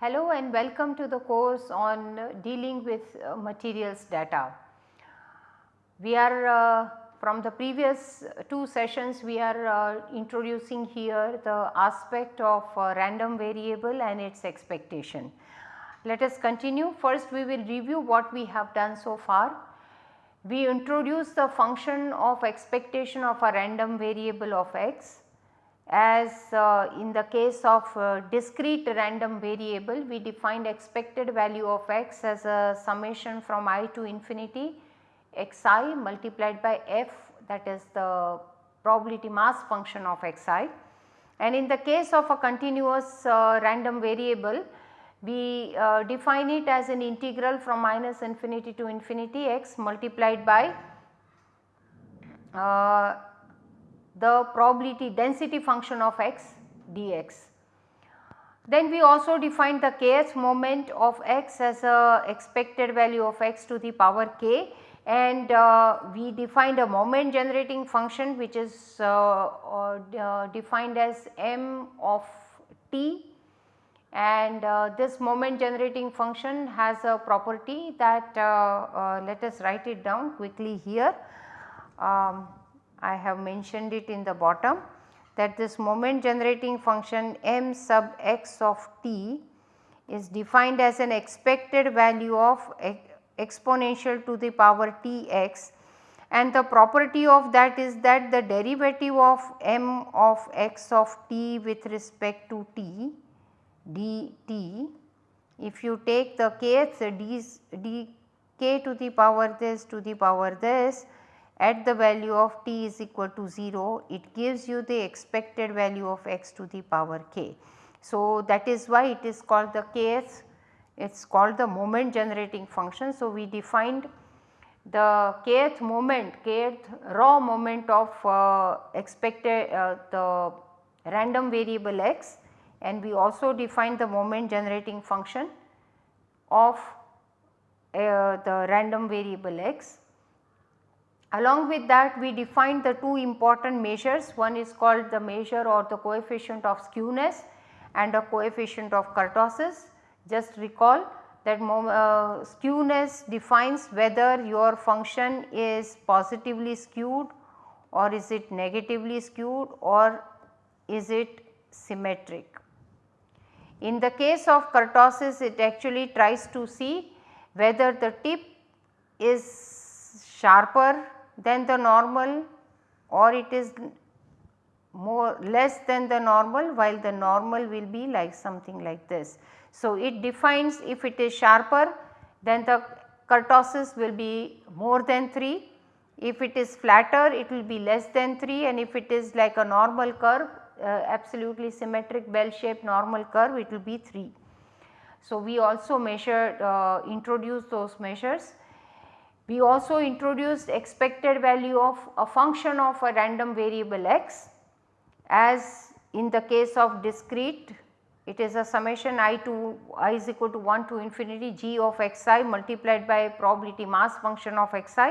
Hello and welcome to the course on dealing with uh, materials data. We are uh, from the previous two sessions we are uh, introducing here the aspect of uh, random variable and its expectation. Let us continue first we will review what we have done so far. We introduce the function of expectation of a random variable of x as uh, in the case of uh, discrete random variable we defined expected value of x as a summation from i to infinity xi multiplied by f that is the probability mass function of xi. And in the case of a continuous uh, random variable we uh, define it as an integral from minus infinity to infinity x multiplied by uh, the probability density function of x dx. Then we also defined the kth moment of x as a expected value of x to the power k and uh, we defined a moment generating function which is uh, uh, defined as m of t and uh, this moment generating function has a property that uh, uh, let us write it down quickly here. Um, I have mentioned it in the bottom that this moment generating function m sub x of t is defined as an expected value of exponential to the power t x and the property of that is that the derivative of m of x of t with respect to t dt if you take the kth d, d k to the power this to the power this at the value of t is equal to 0 it gives you the expected value of x to the power k. So, that is why it is called the kth it is called the moment generating function. So, we defined the kth moment kth raw moment of uh, expected uh, the random variable x and we also defined the moment generating function of uh, the random variable x Along with that we defined the two important measures one is called the measure or the coefficient of skewness and a coefficient of kurtosis. Just recall that uh, skewness defines whether your function is positively skewed or is it negatively skewed or is it symmetric. In the case of kurtosis it actually tries to see whether the tip is sharper than the normal or it is more less than the normal while the normal will be like something like this. So, it defines if it is sharper then the kurtosis will be more than 3, if it is flatter it will be less than 3 and if it is like a normal curve uh, absolutely symmetric bell shaped normal curve it will be 3. So, we also measured uh, introduced those measures we also introduced expected value of a function of a random variable x as in the case of discrete it is a summation i to i is equal to 1 to infinity g of xi multiplied by probability mass function of xi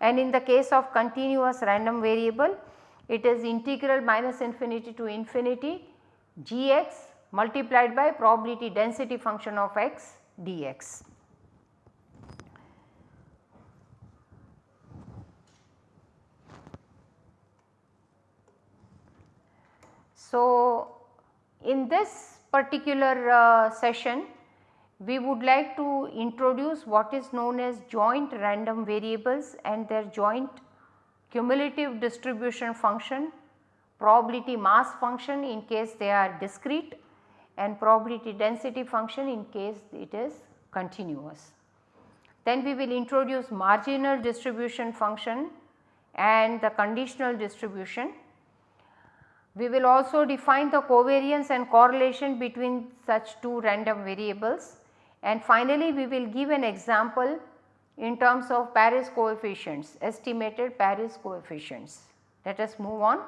and in the case of continuous random variable it is integral minus infinity to infinity gx multiplied by probability density function of x dx. So, in this particular uh, session we would like to introduce what is known as joint random variables and their joint cumulative distribution function, probability mass function in case they are discrete and probability density function in case it is continuous. Then we will introduce marginal distribution function and the conditional distribution we will also define the covariance and correlation between such two random variables and finally we will give an example in terms of Paris coefficients estimated Paris coefficients. Let us move on.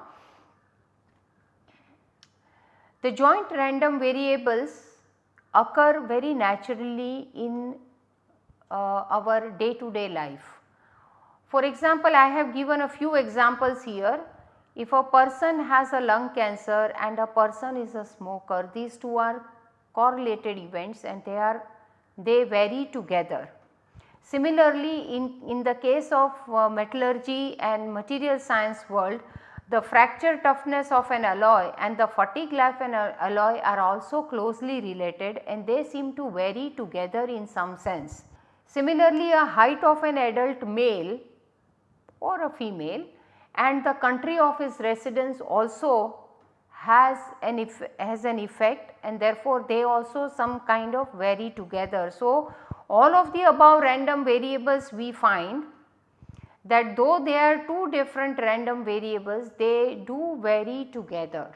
The joint random variables occur very naturally in uh, our day to day life. For example, I have given a few examples here if a person has a lung cancer and a person is a smoker, these two are correlated events and they are they vary together. Similarly, in, in the case of uh, metallurgy and material science world, the fracture toughness of an alloy and the fatigue life of an alloy are also closely related and they seem to vary together in some sense. Similarly, a height of an adult male or a female and the country of his residence also has an, has an effect and therefore they also some kind of vary together. So, all of the above random variables we find that though they are two different random variables they do vary together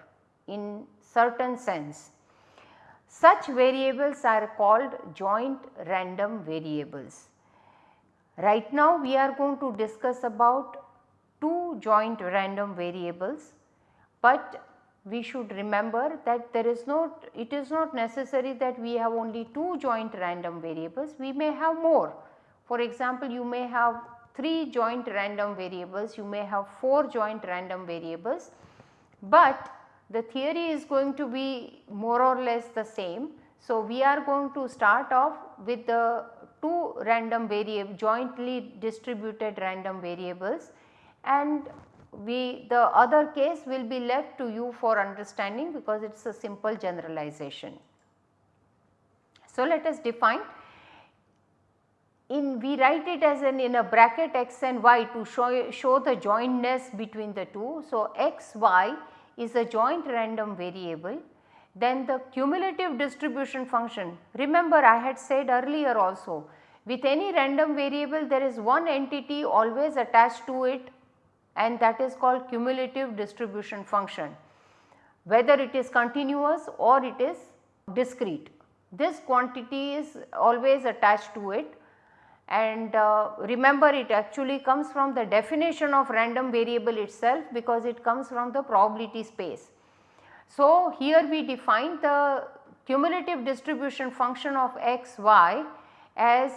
in certain sense. Such variables are called joint random variables. Right now we are going to discuss about two joint random variables, but we should remember that there is not it is not necessary that we have only two joint random variables we may have more. For example, you may have 3 joint random variables you may have 4 joint random variables, but the theory is going to be more or less the same. So, we are going to start off with the 2 random variable jointly distributed random variables and we the other case will be left to you for understanding because it is a simple generalization. So, let us define in we write it as an in a bracket x and y to show, show the jointness between the two. So, x y is a joint random variable then the cumulative distribution function remember I had said earlier also with any random variable there is one entity always attached to it and that is called cumulative distribution function whether it is continuous or it is discrete. This quantity is always attached to it and uh, remember it actually comes from the definition of random variable itself because it comes from the probability space. So, here we define the cumulative distribution function of x y as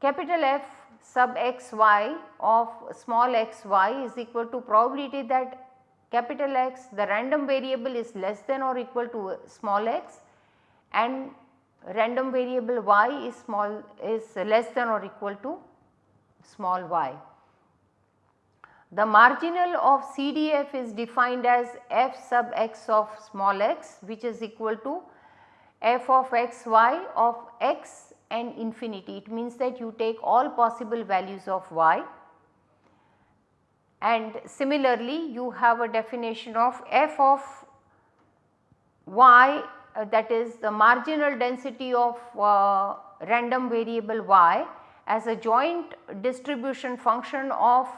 capital F sub x y of small x y is equal to probability that capital X the random variable is less than or equal to small x and random variable y is small is less than or equal to small y. The marginal of CDF is defined as f sub x of small x which is equal to f of x y of x and infinity. It means that you take all possible values of y and similarly you have a definition of f of y uh, that is the marginal density of uh, random variable y as a joint distribution function of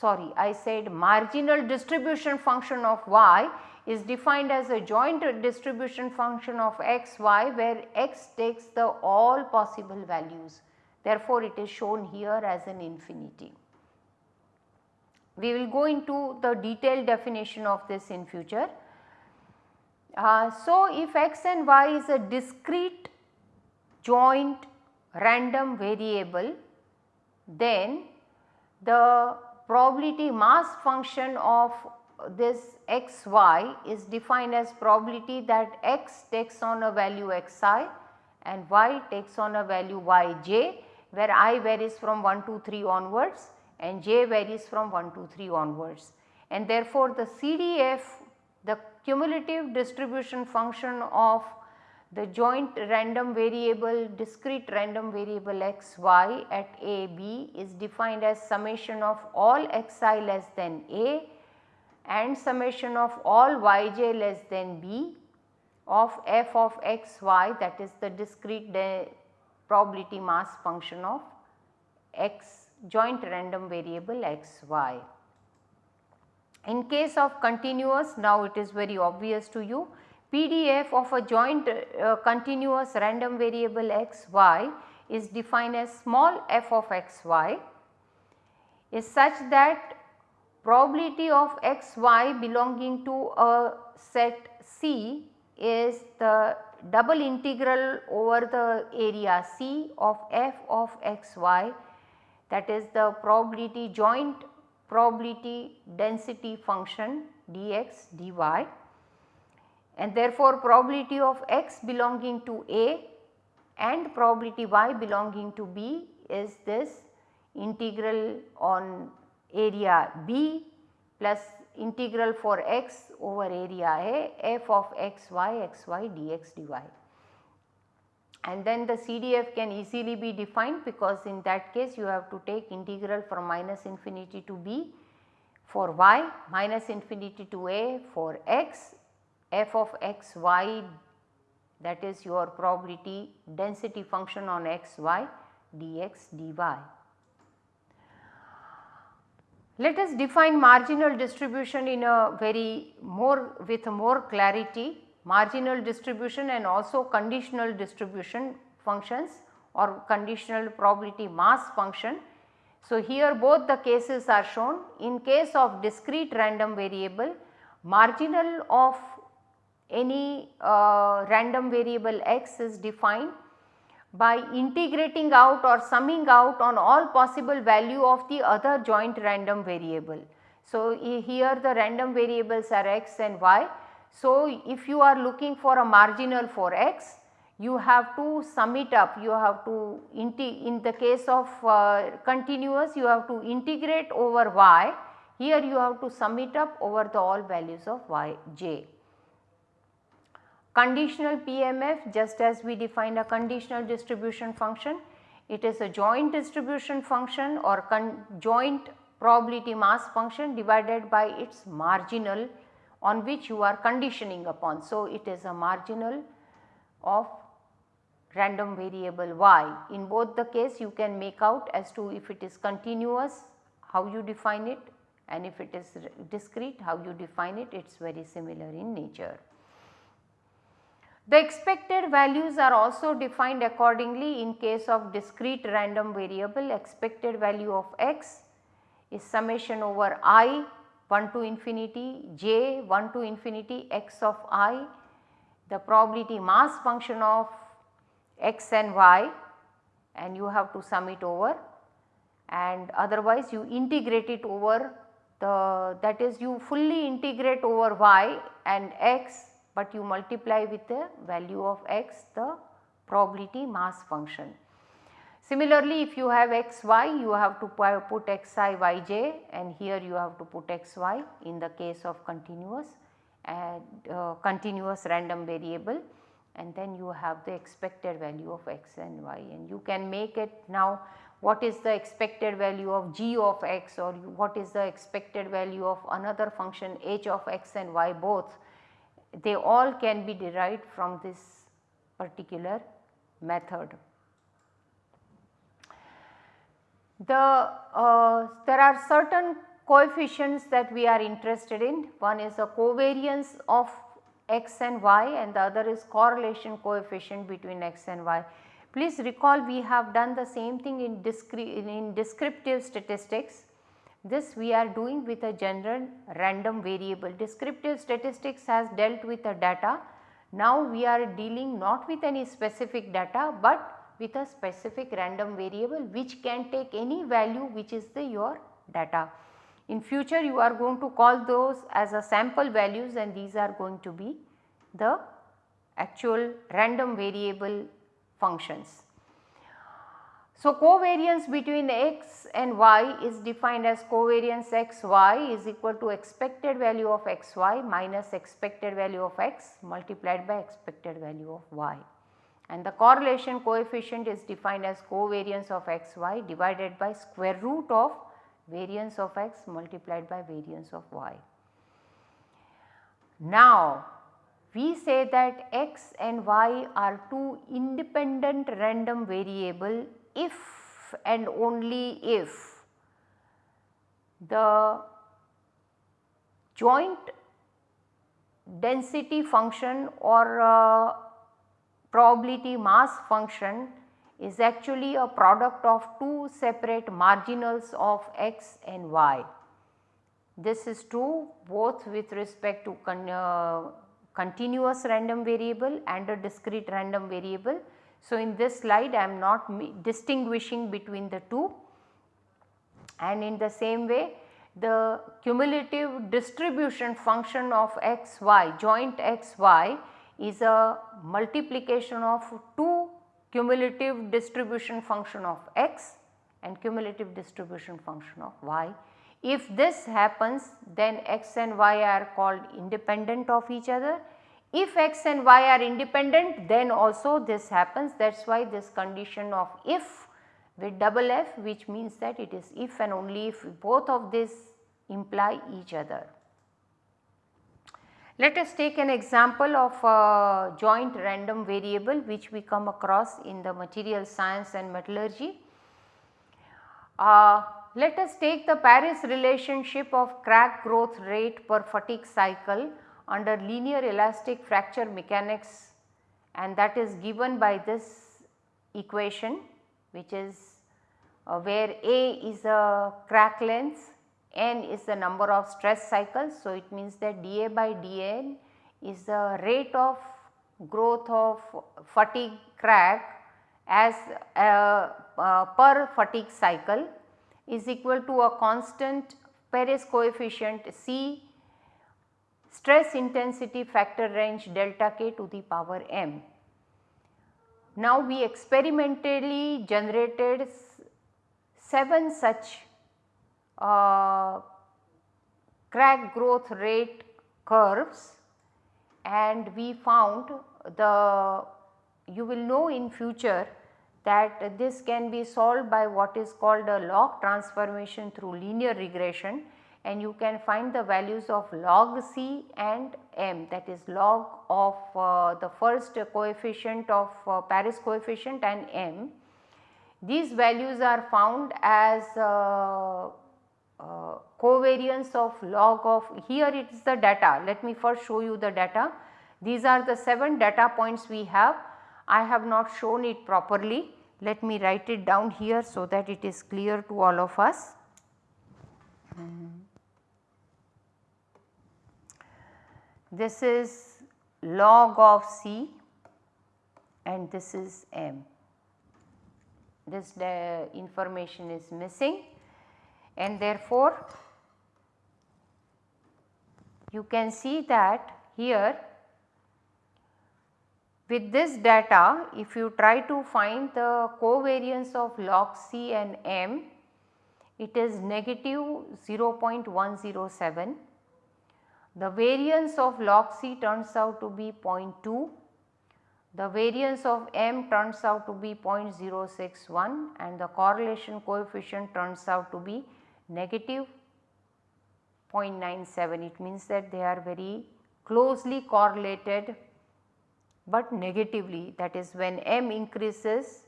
sorry I said marginal distribution function of y is defined as a joint distribution function of x y where x takes the all possible values therefore, it is shown here as an infinity. We will go into the detailed definition of this in future. Uh, so, if x and y is a discrete joint random variable then the probability mass function of this x y is defined as probability that x takes on a value xi and y takes on a value yj where i varies from 1 to 3 onwards and j varies from 1 to 3 onwards. And therefore, the CDF the cumulative distribution function of the joint random variable discrete random variable x y at a b is defined as summation of all x i less than a and summation of all y j less than b of f of x y that is the discrete probability mass function of x joint random variable x y. In case of continuous now it is very obvious to you PDF of a joint uh, continuous random variable x y is defined as small f of x y is such that probability of x y belonging to a set C is the double integral over the area C of f of x y that is the probability joint probability density function dx dy. And therefore probability of x belonging to A and probability y belonging to B is this integral on area B plus integral for x over area A f of x y x y dx dy. And then the CDF can easily be defined because in that case you have to take integral from minus infinity to B for y minus infinity to A for x f of x y that is your probability density function on x y dx dy. Let us define marginal distribution in a very more with more clarity. Marginal distribution and also conditional distribution functions or conditional probability mass function. So, here both the cases are shown. In case of discrete random variable marginal of any uh, random variable x is defined by integrating out or summing out on all possible value of the other joint random variable. So, here the random variables are x and y. So, if you are looking for a marginal for x, you have to sum it up, you have to in the case of uh, continuous you have to integrate over y, here you have to sum it up over the all values of y j. Conditional PMF just as we defined a conditional distribution function, it is a joint distribution function or joint probability mass function divided by its marginal on which you are conditioning upon. So, it is a marginal of random variable y. In both the case you can make out as to if it is continuous how you define it and if it is discrete how you define it it is very similar in nature. The expected values are also defined accordingly in case of discrete random variable. Expected value of x is summation over i 1 to infinity j 1 to infinity x of i. The probability mass function of x and y and you have to sum it over. And otherwise you integrate it over the that is you fully integrate over y and x but you multiply with the value of x the probability mass function. Similarly, if you have x y you have to put x i y j and here you have to put x y in the case of continuous and uh, continuous random variable and then you have the expected value of x and y and you can make it now what is the expected value of g of x or what is the expected value of another function h of x and y both they all can be derived from this particular method. The, uh, there are certain coefficients that we are interested in. One is the covariance of x and y and the other is correlation coefficient between x and y. Please recall we have done the same thing in, in descriptive statistics this we are doing with a general random variable. Descriptive statistics has dealt with the data. Now we are dealing not with any specific data, but with a specific random variable which can take any value which is the your data. In future you are going to call those as a sample values and these are going to be the actual random variable functions. So, covariance between x and y is defined as covariance x y is equal to expected value of x y minus expected value of x multiplied by expected value of y. And the correlation coefficient is defined as covariance of x y divided by square root of variance of x multiplied by variance of y. Now, we say that x and y are two independent random variable if and only if the joint density function or uh, probability mass function is actually a product of two separate marginals of x and y. This is true both with respect to con uh, continuous random variable and a discrete random variable so, in this slide I am not distinguishing between the two and in the same way the cumulative distribution function of x y joint x y is a multiplication of two cumulative distribution function of x and cumulative distribution function of y. If this happens then x and y are called independent of each other. If x and y are independent then also this happens that is why this condition of if with double f which means that it is if and only if both of this imply each other. Let us take an example of a joint random variable which we come across in the material science and metallurgy. Uh, let us take the Paris relationship of crack growth rate per fatigue cycle under linear elastic fracture mechanics and that is given by this equation which is uh, where A is a crack length n is the number of stress cycles. So, it means that dA by dN is the rate of growth of fatigue crack as uh, uh, per fatigue cycle is equal to a constant Paris coefficient C stress intensity factor range delta k to the power m. Now we experimentally generated 7 such uh, crack growth rate curves and we found the you will know in future that this can be solved by what is called a log transformation through linear regression and you can find the values of log C and m that is log of uh, the first coefficient of uh, Paris coefficient and m. These values are found as uh, uh, covariance of log of here it is the data let me first show you the data. These are the 7 data points we have I have not shown it properly let me write it down here so that it is clear to all of us. This is log of C and this is M. This information is missing and therefore you can see that here with this data if you try to find the covariance of log C and M it is negative 0.107. The variance of log C turns out to be 0.2 the variance of m turns out to be 0.061 and the correlation coefficient turns out to be negative 0.97 it means that they are very closely correlated but negatively. That is when m increases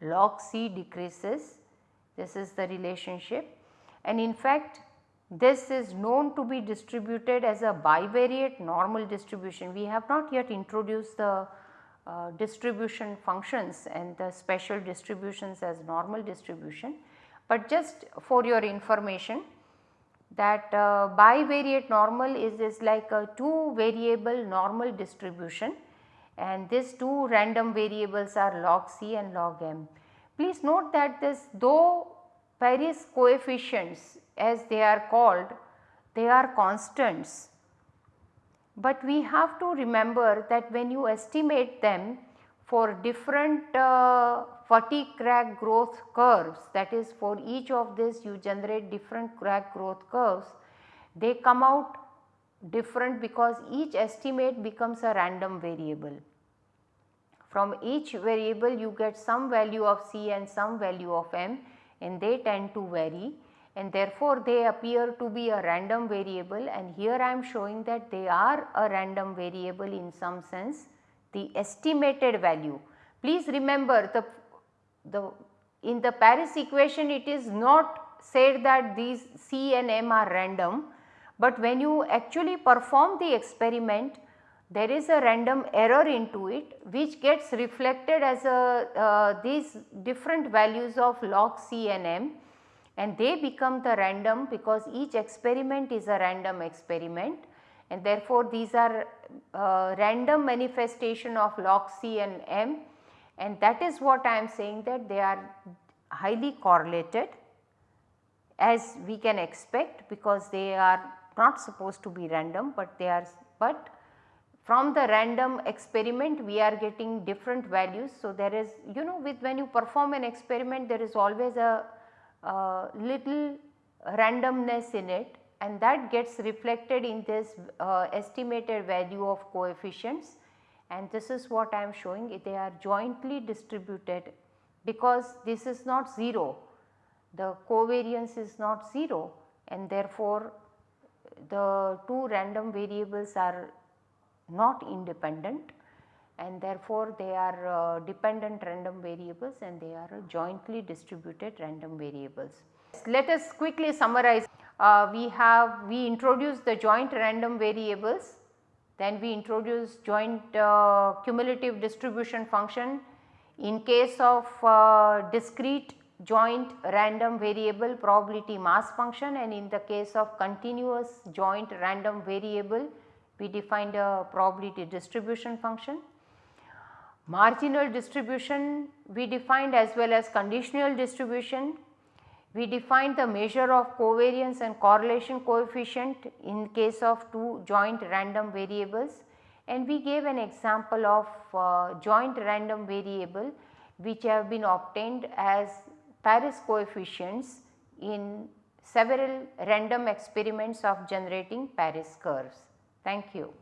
log c decreases. This is the relationship. And in fact this is known to be distributed as a bivariate normal distribution. We have not yet introduced the uh, distribution functions and the special distributions as normal distribution. But just for your information that uh, bivariate normal is, is like a 2 variable normal distribution and these two random variables are log C and log M. Please note that this though Paris coefficients as they are called they are constants but we have to remember that when you estimate them for different uh, fatigue crack growth curves that is for each of this you generate different crack growth curves they come out different because each estimate becomes a random variable. From each variable you get some value of C and some value of M and they tend to vary and therefore they appear to be a random variable and here I am showing that they are a random variable in some sense the estimated value. Please remember the, the in the Paris equation it is not said that these C and M are random, but when you actually perform the experiment there is a random error into it which gets reflected as a uh, these different values of log C and M and they become the random because each experiment is a random experiment and therefore these are uh, random manifestation of log C and M and that is what I am saying that they are highly correlated as we can expect because they are not supposed to be random, but they are but from the random experiment we are getting different values. So, there is you know with when you perform an experiment there is always a, little randomness in it and that gets reflected in this uh, estimated value of coefficients. And this is what I am showing. They are jointly distributed because this is not 0 the covariance is not 0 and therefore the two random variables are not independent and therefore they are uh, dependent random variables and they are jointly distributed random variables. Let us quickly summarize uh, we have we introduced the joint random variables then we introduce joint uh, cumulative distribution function in case of uh, discrete joint random variable probability mass function and in the case of continuous joint random variable we defined a probability distribution function. Marginal distribution we defined as well as conditional distribution. We defined the measure of covariance and correlation coefficient in case of two joint random variables and we gave an example of uh, joint random variable which have been obtained as Paris coefficients in several random experiments of generating Paris curves. Thank you.